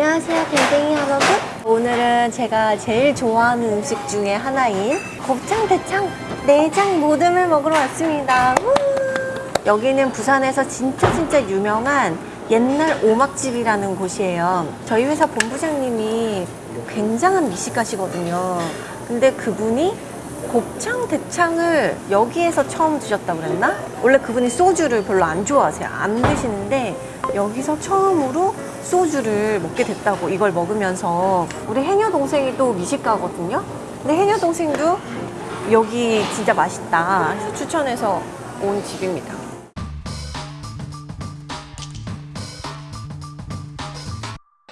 안녕하세요 댕댕이 여러분. 오늘은 제가 제일 좋아하는 음식 중에 하나인 곱창 대창 내장 모듬을 먹으러 왔습니다. 우! 여기는 부산에서 진짜 진짜 유명한 옛날 오막집이라는 곳이에요. 저희 회사 본부장님이 굉장한 미식가시거든요. 근데 그분이 곱창 대창을 여기에서 처음 드셨다고 그랬나? 원래 그분이 소주를 별로 안 좋아하세요. 안 드시는데 여기서 처음으로 소주를 먹게 됐다고 이걸 먹으면서 우리 해녀 동생이 또 미식가거든요. 근데 해녀 동생도 여기 진짜 맛있다. 해서 추천해서 온 집입니다.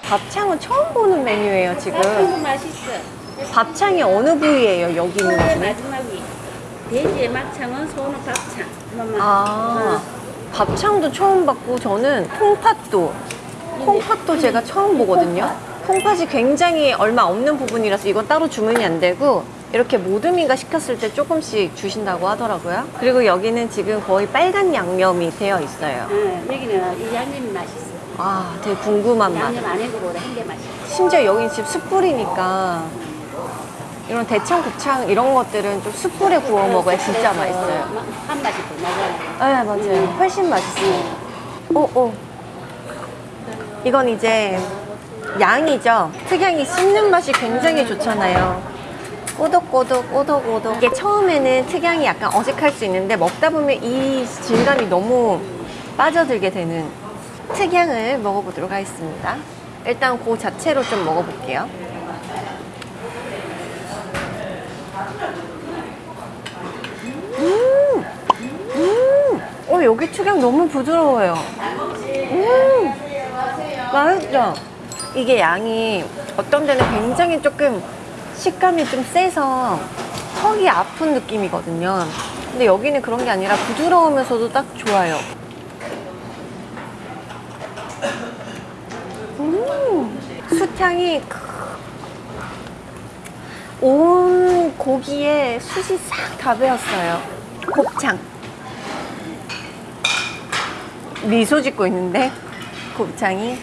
밥창은 처음 보는 메뉴예요 지금. 이거 맛있어. 밥창이 어느 부위예요 여기 있는 것맨 중에? 마지막이 돼지의 막창은 소는 밥창. 아, 밥창도 처음 봤고 저는 콩팥도 콩팥도 제가 처음 보거든요. 콩팥이 굉장히 얼마 없는 부분이라서 이건 따로 주문이 안 되고 이렇게 모듬인가 시켰을 때 조금씩 주신다고 하더라고요. 그리고 여기는 지금 거의 빨간 양념이 되어 있어요. 응, 여기는 이 양념이 맛있어. 아, 되게 궁금한 맛. 양념 안 해고보다 한게 맛있어. 심지어 여기 집 숯불이니까 이런 대창, 곱창 이런 것들은 좀 숯불에 구워 먹어야 진짜 맛있어요. 마- 한 맛이 더 나잖아. 네, 맞아요. 훨씬 맛있어요. 오, 오. 이건 이제 양이죠. 특양이 씹는 맛이 굉장히 좋잖아요. 꼬독꼬독, 꼬독꼬독. 이게 처음에는 특양이 약간 어색할 수 있는데 먹다 보면 이 질감이 너무 빠져들게 되는 특양을 먹어보도록 하겠습니다. 일단 그 자체로 좀 먹어볼게요. 음, 어, 여기 특양 너무 부드러워요. 음, 맛있죠? 이게 양이 어떤 데는 굉장히 조금 식감이 좀 세서 턱이 아픈 느낌이거든요. 근데 여기는 그런 게 아니라 부드러우면서도 딱 좋아요. 음, 숯향이 온 고기에 숯이 싹 다 배었어요. 곱창. 미소 짓고 있는데 곱창이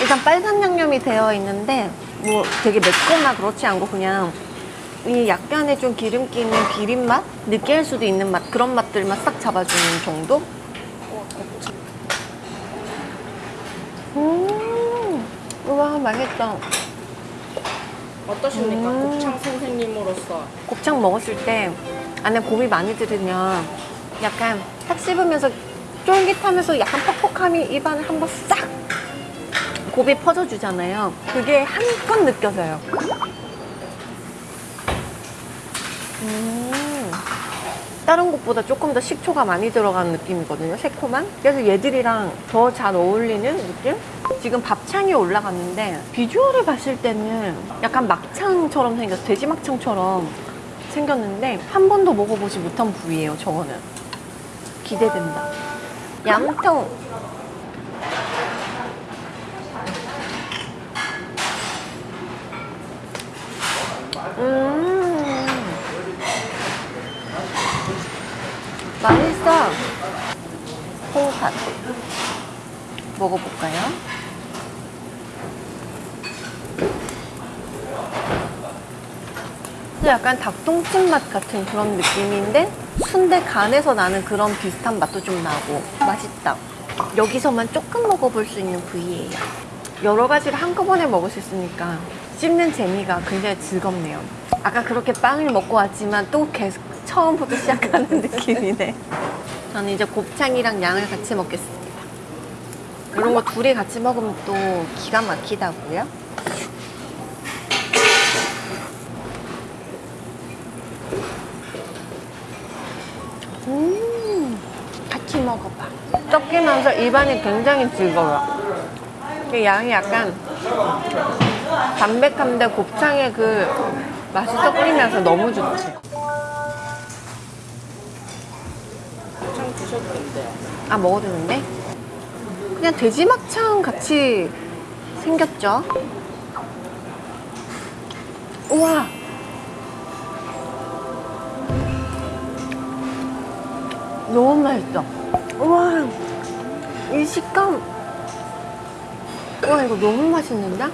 일단 빨간 양념이 되어 있는데 뭐 되게 맵거나 그렇지 않고 그냥 이 약간의 좀 기름기 있는 비린 맛? 느끼할 수도 있는 맛 그런 맛들만 싹 잡아주는 정도? 음, 우와 맛있다. 어떠십니까? 음. 곱창 선생님으로서 곱창 먹었을 때 안에 곰이 많이 들으면 약간 탁 씹으면서 쫄깃하면서 약간 퍽퍽함이 입안에 한 번 싹 곱이 퍼져주잖아요. 그게 한껏 느껴져요. 음, 다른 곳보다 조금 더 식초가 많이 들어간 느낌이거든요. 새콤한. 그래서 얘들이랑 더 잘 어울리는 느낌? 지금 밥창이 올라갔는데 비주얼을 봤을 때는 약간 막창처럼 생겼어. 돼지 막창처럼 생겼는데 한 번도 먹어보지 못한 부위예요. 저거는. 기대된다. 양통. 음. 맛있어. 콩팥. 먹어볼까요? 근데 약간 닭똥집 맛 같은 그런 느낌인데 순대 간에서 나는 그런 비슷한 맛도 좀 나고 맛있다. 여기서만 조금 먹어볼 수 있는 부위예요. 여러 가지를 한꺼번에 먹을 수 있으니까 씹는 재미가 굉장히 즐겁네요. 아까 그렇게 빵을 먹고 왔지만 또 계속 처음부터 시작하는 느낌이네. 저는 이제 곱창이랑 양을 같이 먹겠습니다. 이런 거 둘이 같이 먹으면 또 기가 막히다고요? 음, 같이 먹어봐. 섞이면서 입안이 굉장히 즐거워. 그 양이 약간 담백한데 곱창의 그 맛이 섞이면서 너무 좋지. 곱창 드셔도 된대요. 아, 먹어도 되는데? 그냥 돼지 막창 같이 생겼죠? 우와! 너무 맛있어. 우와! 이 식감. 와 이거 너무 맛있는데?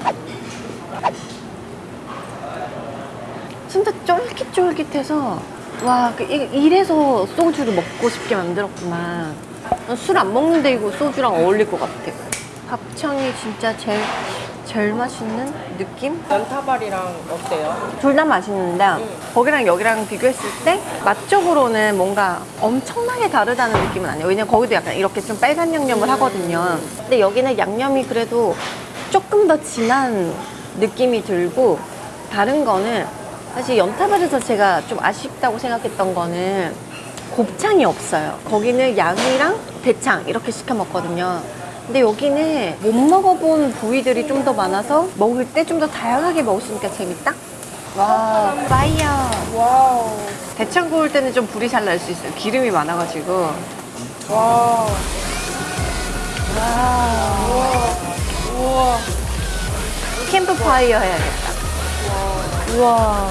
진짜 쫄깃쫄깃해서 와 그, 이- 이래서 소주를 먹고 싶게 만들었구만. 술 안 먹는데 이거 소주랑 어울릴 것 같아. 밥창이 진짜 제일 제일 맛있는 느낌? 연타발이랑 어때요? 둘 다 맛있는데 거기랑 여기랑 비교했을 때 맛적으로는 뭔가 엄청나게 다르다는 느낌은 아니에요. 왜냐면 거기도 약간 이렇게 좀 빨간 양념을 하거든요. 근데 여기는 양념이 그래도 조금 더 진한 느낌이 들고 다른 거는 사실 연타발에서 제가 좀 아쉽다고 생각했던 거는 곱창이 없어요. 거기는 양이랑 대창 이렇게 시켜 먹거든요 근데 여기는 못 먹어본 부위들이 좀 더 많아서 먹을 때 좀 더 다양하게 먹을 수 있으니까 재밌다? 와, fire. wow. 대창 구울 때는 좀 불이 잘 날 수 있어요. 기름이 많아가지고. 와. 우와. 캠프 파이어 해야겠다. 우와.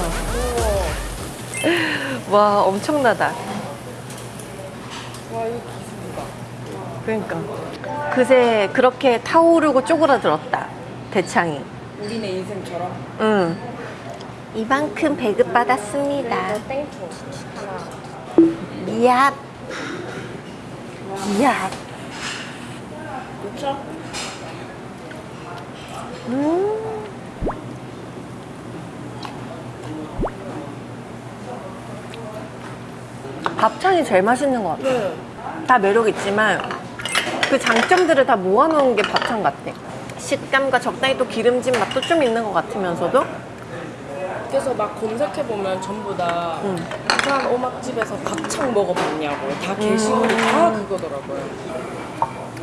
와, 엄청나다. 와, 이거. 그러니까. 그새 그렇게 타오르고 쪼그라들었다. 대창이. 우리네 인생처럼. 응. 이만큼 배급 받았습니다. 땡초 하나. 이야. 이야. 그쵸? 음. 밥창이 제일 맛있는 것 같아. 네. 다 매력 있지만 그 장점들을 다 모아놓은 게 밥창 같아. 식감과 적당히 또 기름진 맛도 좀 있는 것 같으면서도 그래서 막 검색해보면 전부 다 음. 부산 오막집에서 밥창 먹어봤냐고 다 게시물이 다 그거더라고요.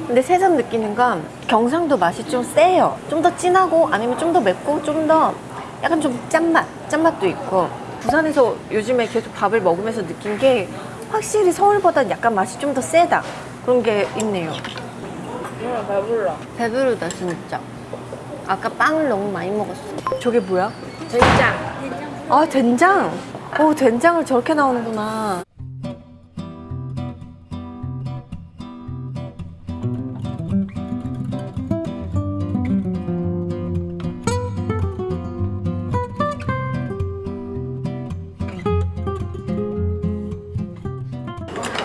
근데 새삼 느끼는 건 경상도 맛이 좀 세요. 좀 더 진하고 아니면 좀 더 맵고 좀 더 약간 좀 짠맛, 짠맛도 있고 부산에서 요즘에 계속 밥을 먹으면서 느낀 게 확실히 서울보다 약간 맛이 좀 더 세다. 그런 게 있네요. 응, 배불러. 배부르다 진짜. 아까 빵을 너무 많이 먹었어. 저게 뭐야? 된장. 아 된장. 오 된장을 저렇게 나오는구나.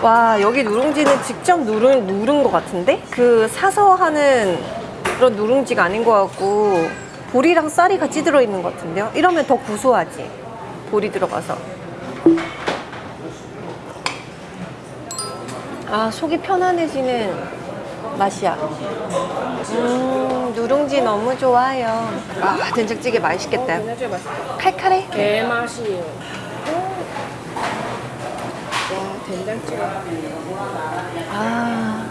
와 여기 누룽지는 직접 누른, 누른 것 같은데? 그 사서 하는 그런 누룽지가 아닌 것 같고 보리랑 쌀이 같이 들어있는 것 같은데요? 이러면 더 구수하지 보리 들어가서 아 속이 편안해지는 맛이야 음 누룽지 너무 좋아요 아 된장찌개 맛있겠다 된장찌개 맛있다. 칼칼해 개맛이에요. 와, 된장찌개. 아.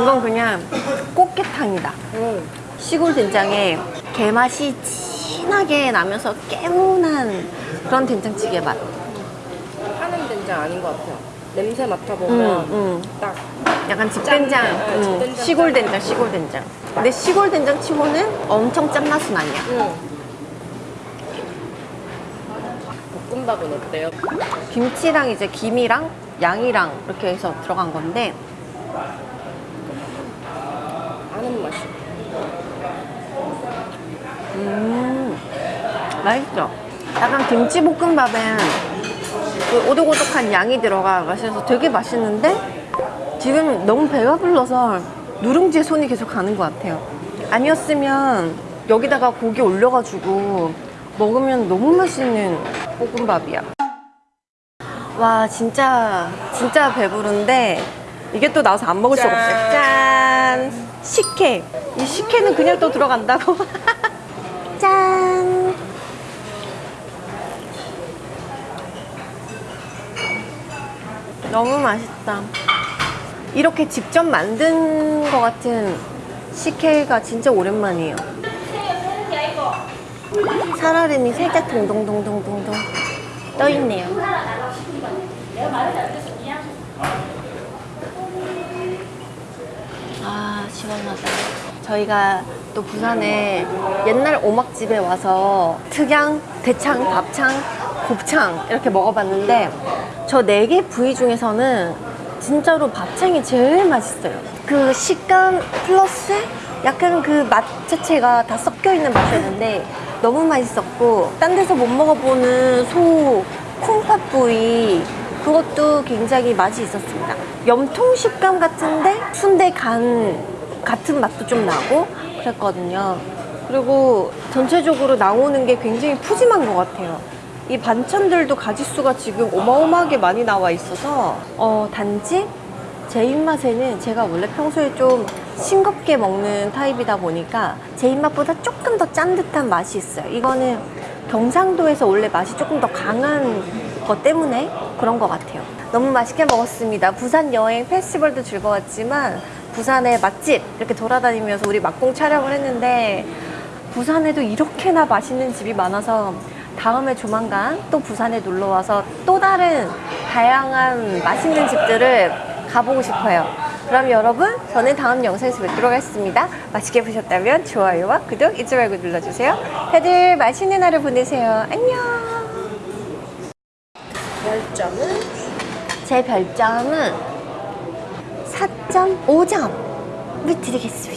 이건 그냥 꽃게탕이다. 응. 시골 된장에 게맛이 진하게 나면서 개운한 그런 된장찌개 맛. 파는 된장 아닌 것 같아요. 냄새 음, 맡아보면 음. 딱 약간 집된장, 짠, 네, 음, 집된장 시골 짠. 된장, 시골 된장. 근데 시골 된장 치고는 엄청 짠맛은 아니야. 응. 볶음밥은 어때요? 김치랑 이제 김이랑 양이랑 이렇게 해서 들어간 건데 아는 맛이. 음, 맛있죠? 약간 김치볶음밥엔 그 오독오독한 양이 들어가 맛있어서 되게 맛있는데 지금 너무 배가 불러서 누룽지에 손이 계속 가는 것 같아요. 아니었으면 여기다가 고기 올려가지고 먹으면 너무 맛있는 볶음밥이야. 와 진짜 진짜 배부른데 이게 또 나와서 안 먹을 수가 없어요. 짠. 짠! 식혜. 이 식혜는 그냥 또 들어간다고. 짠! 너무 맛있다. 이렇게 직접 만든 것 같은 식혜가 진짜 오랜만이에요. 살얼음이 살짝 동동동동동동 떠있네요. 아, 시원하다. 저희가 또 부산에 옛날 오막집에 와서 특양, 대창, 밥창, 곱창 이렇게 먹어봤는데 저 네 개 부위 중에서는 진짜로 밥창이 제일 맛있어요. 그 식감 플러스 약간 그 맛 자체가 다 섞여 있는 맛이었는데 너무 맛있었고 딴 데서 못 먹어보는 소 콩팥 부위 그것도 굉장히 맛이 있었습니다. 염통 식감 같은데 순대 간 같은 맛도 좀 나고 그랬거든요. 그리고 전체적으로 나오는 게 굉장히 푸짐한 것 같아요. 이 반찬들도 가짓수가 지금 어마어마하게 많이 나와 있어서 어, 단지 제 입맛에는 제가 원래 평소에 좀 싱겁게 먹는 타입이다 보니까 제 입맛보다 조금 더 짠 듯한 맛이 있어요. 이거는 경상도에서 원래 맛이 조금 더 강한 것 때문에 그런 것 같아요. 너무 맛있게 먹었습니다. 부산 여행 페스티벌도 즐거웠지만 부산의 맛집 이렇게 돌아다니면서 우리 막공 촬영을 했는데 부산에도 이렇게나 맛있는 집이 많아서 다음에 조만간 또 부산에 놀러 와서 또 다른 다양한 맛있는 집들을 가보고 싶어요. 그럼 여러분, 저는 다음 영상에서 뵙도록 하겠습니다. 맛있게 보셨다면 좋아요와 구독 잊지 말고 눌러주세요. 다들 맛있는 하루 보내세요. 안녕. 별점은 제 별점은 4.5점을 드리겠습니다.